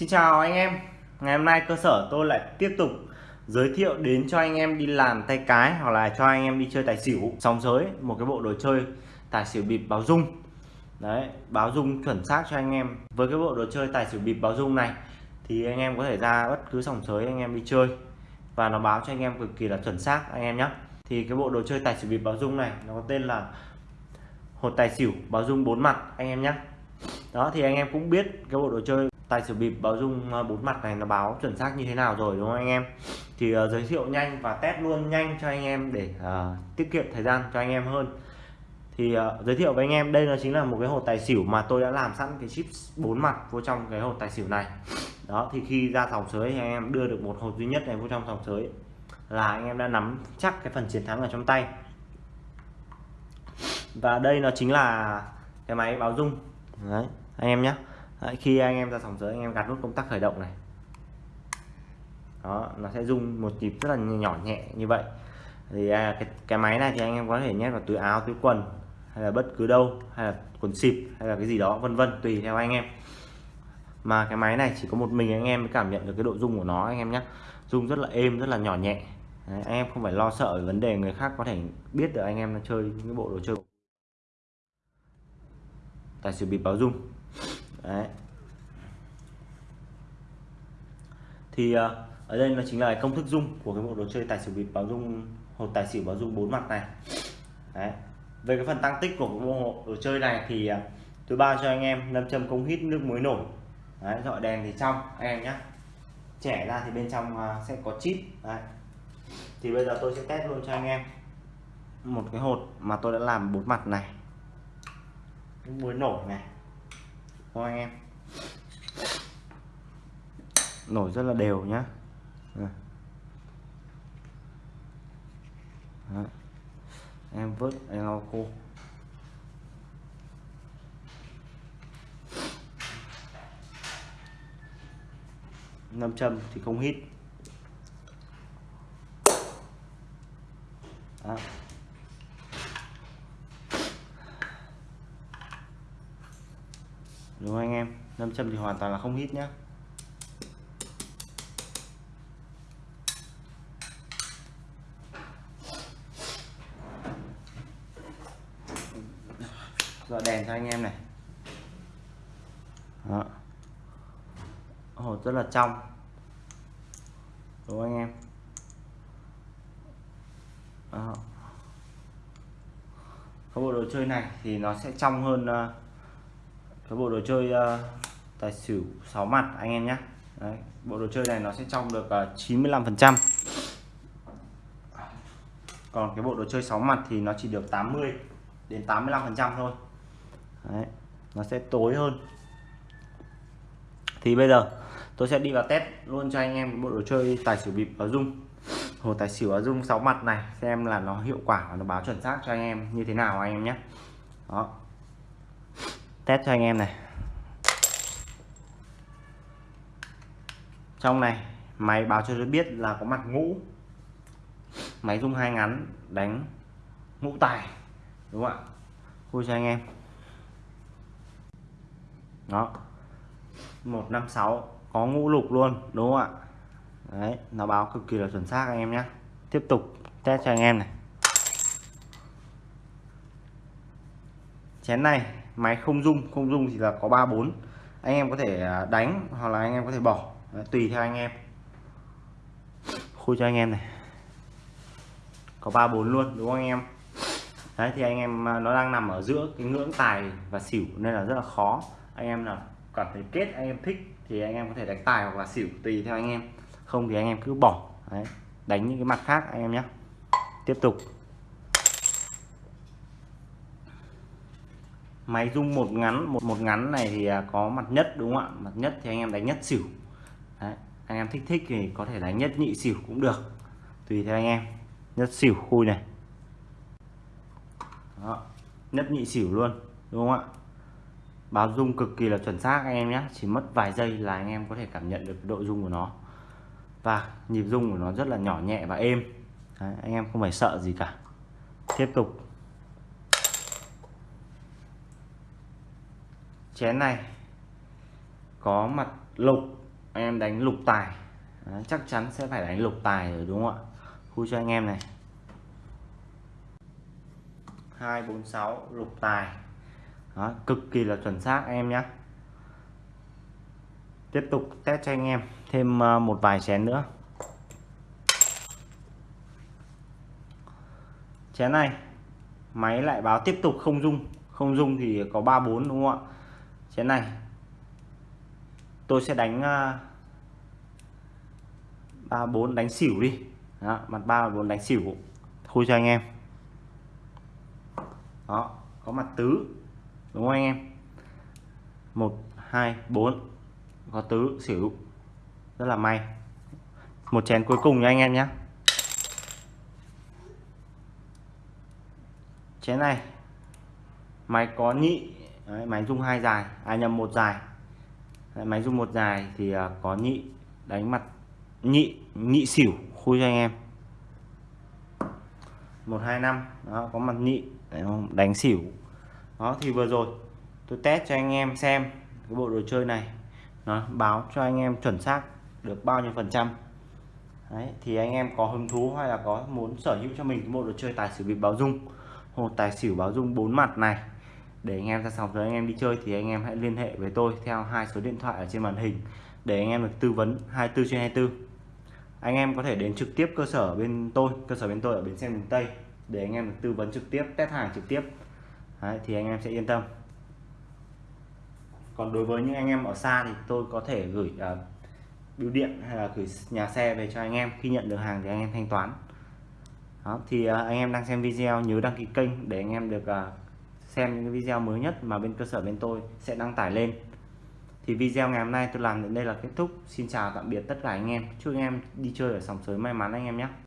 Xin chào anh em. Ngày hôm nay cơ sở tôi lại tiếp tục giới thiệu đến cho anh em đi làm tay cái hoặc là cho anh em đi chơi tài xỉu. Sóng giới, một cái bộ đồ chơi tài xỉu bịp báo dung. Đấy, báo dung chuẩn xác cho anh em. Với cái bộ đồ chơi tài xỉu bịp báo dung này, thì anh em có thể ra bất cứ sòng sới anh em đi chơi. Và nó báo cho anh em cực kỳ là chuẩn xác, anh em nhé thì cái bộ đồ chơi tài xỉu bịp báo dung này, nó có tên là hột tài xỉu báo dung bốn mặt, anh em nhé đó, thì anh em cũng biết cái bộ đồ chơi tài xỉu bịp báo dung à, bốn mặt này nó báo chuẩn xác như thế nào rồi đúng không anh em? Thì uh, giới thiệu nhanh và test luôn nhanh cho anh em để uh, tiết kiệm thời gian cho anh em hơn. Thì uh, giới thiệu với anh em đây là chính là một cái hột tài xỉu mà tôi đã làm sẵn cái chip bốn mặt vô trong cái hột tài xỉu này. Đó thì khi ra sòng sới thì anh em đưa được một hột duy nhất này vô trong sòng sới là anh em đã nắm chắc cái phần chiến thắng ở trong tay. Và đây nó chính là cái máy báo dung. Đấy anh em nhé Đấy, khi anh em ra sòng sới anh em gạt nút công tắc khởi động này. Đó nó sẽ rung một nhịp rất là nhỏ nhẹ như vậy. Thì à, cái, cái máy này thì anh em có thể nhét vào túi áo túi quần hay là bất cứ đâu hay là quần xịp hay là cái gì đó vân vân tùy theo anh em. Mà cái máy này chỉ có một mình anh em mới cảm nhận được cái độ rung của nó anh em nhé rung rất là êm rất là nhỏ nhẹ. Đấy, anh em không phải lo sợ về vấn đề người khác có thể biết được anh em đang chơi những cái bộ đồ chơi. Tài xỉu bịp báo rung. Đấy. thì ờ, ở đây nó chính là công thức dung của cái bộ đồ chơi tài xỉu bịp báo dung hột tài xỉu báo dung bốn mặt này Đấy. về cái phần tăng tích của cái bộ đồ chơi này thì ờ, tôi bao cho anh em nâm châm công hít nước muối nổi Đấy, dọi đèn thì trong anh em nhé trẻ ra thì bên trong ờ, sẽ có chip Đấy. thì bây giờ tôi sẽ test luôn cho anh em một cái hột mà tôi đã làm bốn mặt này nước muối nổi này cho anh em. Nổi rất là đều nhá. Em vớt em lau khô. Nam châm thì không hít. Đó. Đúng không anh em? Nam châm thì hoàn toàn là không hít nhá. Dọa đèn cho anh em này. Đó. hột rất là trong. Đúng không anh em? Đó. cái bộ đồ chơi này thì nó sẽ trong hơn uh, cái bộ đồ chơi uh, tài xỉu 6 mặt anh em nhé Đấy, bộ đồ chơi này nó sẽ trong được ờ, uh, 95 phần trăm. Còn cái bộ đồ chơi 6 mặt thì nó chỉ được 80 đến 85 phần trăm thôi. Đấy, nó sẽ tối hơn. Thì bây giờ tôi sẽ đi vào test luôn cho anh em bộ đồ chơi tài xỉu bịp ở dung. Hồ tài xỉu ở dung 6 mặt này xem là nó hiệu quả và nó báo chuẩn xác cho anh em như thế nào anh em nhé đó test cho anh em này. Trong này, máy báo cho tôi biết là có mặt ngũ. Máy rung hai ngắn, đánh ngũ tài, đúng không ạ? Khui cho anh em. Đó. 156 có ngũ lục luôn, đúng không ạ? Đấy, nó báo cực kỳ là chuẩn xác anh em nhé tiếp tục test cho anh em này. Chén này máy không dung không dung thì là có 34 anh em có thể à, đánh hoặc là anh em có thể bỏ. Đấy, tùy theo anh em. Khui cho anh em này. Có 34 luôn đúng không anh em? Đấy thì anh em à, nó đang nằm ở giữa cái ngưỡng tài và xỉu nên là rất là khó. Anh em nào cảm thấy kết anh em thích thì anh em có thể đánh tài hoặc là xỉu tùy theo anh em. Không thì anh em cứ bỏ. Đấy. đánh những cái mặt khác anh em nhé. Tiếp tục. Máy rung một ngắn một một ngắn này thì à, có mặt nhất đúng không ạ? Mặt nhất thì anh em đánh nhất xỉu. Đấy. anh em thích thích thì có thể đánh nhất nhị xỉu cũng được. Tùy theo anh em. Nhất xỉu khui này. Đó. nhất nhị xỉu luôn đúng không ạ? Báo rung cực kỳ là chuẩn xác anh em nhé. Chỉ mất vài giây là anh em có thể cảm nhận được độ rung của nó. Và nhịp rung của nó rất là nhỏ nhẹ và êm. Đấy, anh em không phải sợ gì cả. Tiếp tục. Chén này. Có mặt lục anh em đánh lục tài. Đấy, chắc chắn sẽ phải đánh lục tài rồi đúng không ạ? Khui cho anh em này. 246 lục tài. Đó, cực kỳ là chuẩn xác anh em nhé tiếp tục test cho anh em thêm ờ, một vài chén nữa. Chén này máy lại báo tiếp tục không dung không dung thì có 34 đúng không ạ? Chén này. Tôi sẽ đánh ờ, ba bốn đánh xỉu đi. Đó, mặt ba bốn đánh xỉu. Khui cho anh em. Đó có mặt tứ. Đúng không anh em? Một hai bốn. Có tứ xỉu. Rất là may. Một chén cuối cùng nha anh em nhé chén này. Máy có nhị. Đấy, máy rung hai dài à nhầm một dài. Đấy, máy rung một dài thì uh, có nhị đánh mặt nhị nhị xỉu khui cho anh em. Một hai năm đó có mặt nhị đánh xỉu. Đó thì vừa rồi tôi test cho anh em xem cái bộ đồ chơi này. Nó báo cho anh em chuẩn xác được bao nhiêu phần trăm. Đấy, thì anh em có hứng thú hay là có muốn sở hữu cho mình cái bộ đồ chơi tài xỉu bịp báo dung hồ tài xỉu báo dung bốn mặt này để anh em ra sòng rồi anh em đi chơi thì anh em hãy liên hệ với tôi theo hai số điện thoại ở trên màn hình để anh em được tư vấn 24 trên 24 anh em có thể đến trực tiếp cơ sở bên tôi cơ sở bên tôi ở bến xe miền Tây để anh em được tư vấn trực tiếp test hàng trực tiếp Đấy, thì anh em sẽ yên tâm còn đối với những anh em ở xa thì tôi có thể gửi uh, bưu điện hay là gửi nhà xe về cho anh em khi nhận được hàng thì anh em thanh toán đó, thì uh, anh em đang xem video nhớ đăng ký kênh để anh em được uh, xem những video mới nhất mà bên cơ sở bên tôi sẽ đăng tải lên. Thì video ngày hôm nay tôi làm đến đây là kết thúc. Xin chào tạm biệt tất cả anh em. Chúc anh em đi chơi ở sòng sới may mắn anh em nhé.